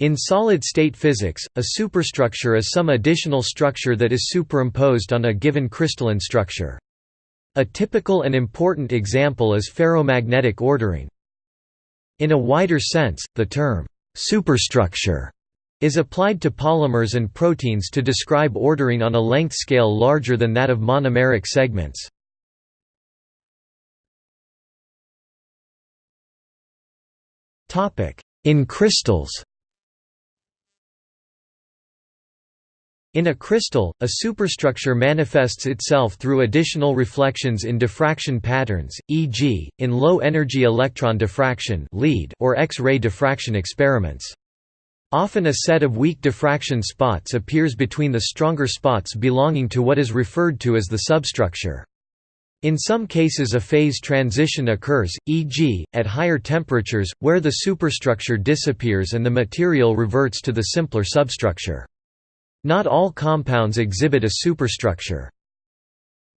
In solid-state physics, a superstructure is some additional structure that is superimposed on a given crystalline structure. A typical and important example is ferromagnetic ordering. In a wider sense, the term, superstructure, is applied to polymers and proteins to describe ordering on a length scale larger than that of monomeric segments. In crystals In a crystal, a superstructure manifests itself through additional reflections in diffraction patterns, e.g., in low-energy electron diffraction or X-ray diffraction experiments. Often a set of weak diffraction spots appears between the stronger spots belonging to what is referred to as the substructure. In some cases a phase transition occurs, e.g., at higher temperatures, where the superstructure disappears and the material reverts to the simpler substructure. Not all compounds exhibit a superstructure.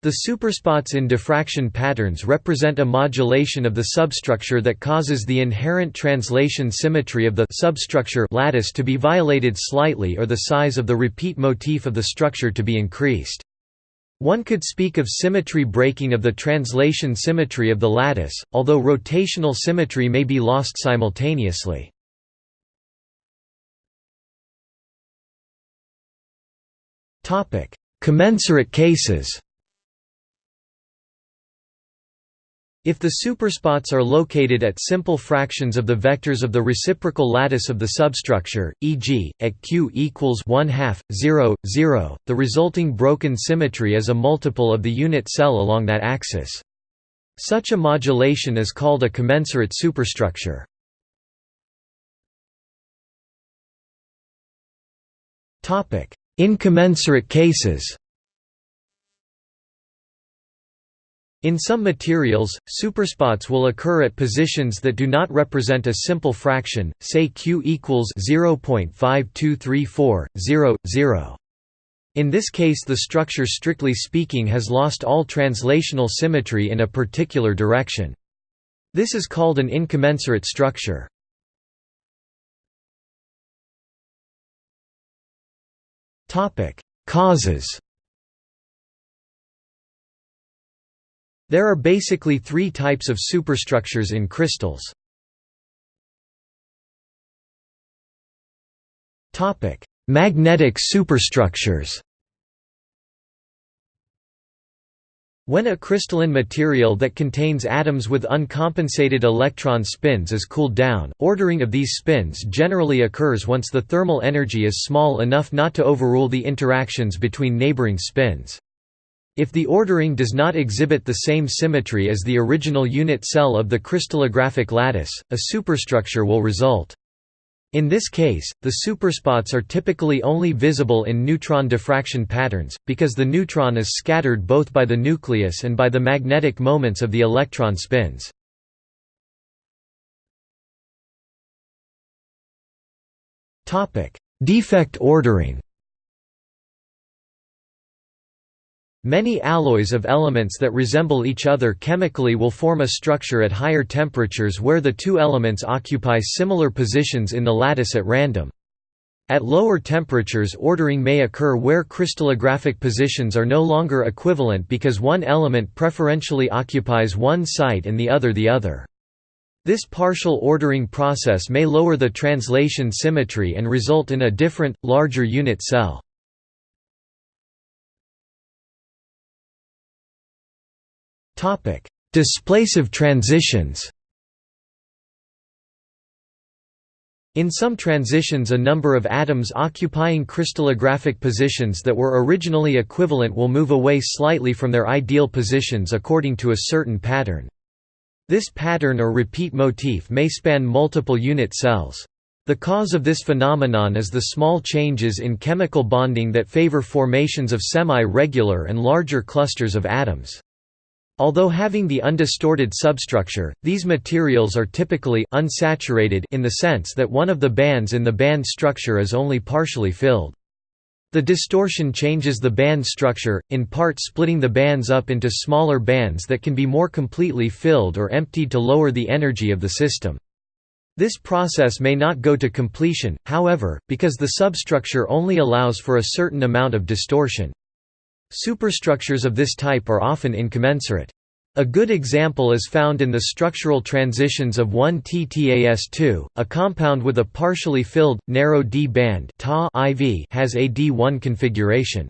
The superspots in diffraction patterns represent a modulation of the substructure that causes the inherent translation symmetry of the substructure lattice to be violated slightly or the size of the repeat motif of the structure to be increased. One could speak of symmetry breaking of the translation symmetry of the lattice, although rotational symmetry may be lost simultaneously. Commensurate cases If the superspots are located at simple fractions of the vectors of the reciprocal lattice of the substructure, e.g., at q equals 1 half, 0, 0, the resulting broken symmetry is a multiple of the unit cell along that axis. Such a modulation is called a commensurate superstructure. Incommensurate cases In some materials, superspots will occur at positions that do not represent a simple fraction, say q equals 0.5234, 0, 0. In this case the structure strictly speaking has lost all translational symmetry in a particular direction. This is called an incommensurate structure. Topic: Causes. There are basically three types of superstructures in crystals. Topic: Magnetic superstructures. When a crystalline material that contains atoms with uncompensated electron spins is cooled down, ordering of these spins generally occurs once the thermal energy is small enough not to overrule the interactions between neighboring spins. If the ordering does not exhibit the same symmetry as the original unit cell of the crystallographic lattice, a superstructure will result. In this case, the superspots are typically only visible in neutron diffraction patterns, because the neutron is scattered both by the nucleus and by the magnetic moments of the electron spins. Defect ordering Many alloys of elements that resemble each other chemically will form a structure at higher temperatures where the two elements occupy similar positions in the lattice at random. At lower temperatures ordering may occur where crystallographic positions are no longer equivalent because one element preferentially occupies one site and the other the other. This partial ordering process may lower the translation symmetry and result in a different, larger unit cell. Topic: Displacive transitions. In some transitions a number of atoms occupying crystallographic positions that were originally equivalent will move away slightly from their ideal positions according to a certain pattern. This pattern or repeat motif may span multiple unit cells. The cause of this phenomenon is the small changes in chemical bonding that favor formations of semi-regular and larger clusters of atoms. Although having the undistorted substructure, these materials are typically unsaturated in the sense that one of the bands in the band structure is only partially filled. The distortion changes the band structure, in part splitting the bands up into smaller bands that can be more completely filled or emptied to lower the energy of the system. This process may not go to completion, however, because the substructure only allows for a certain amount of distortion. Superstructures of this type are often incommensurate. A good example is found in the structural transitions of 1T-TaS2, a compound with a partially filled, narrow D band has a D1 configuration.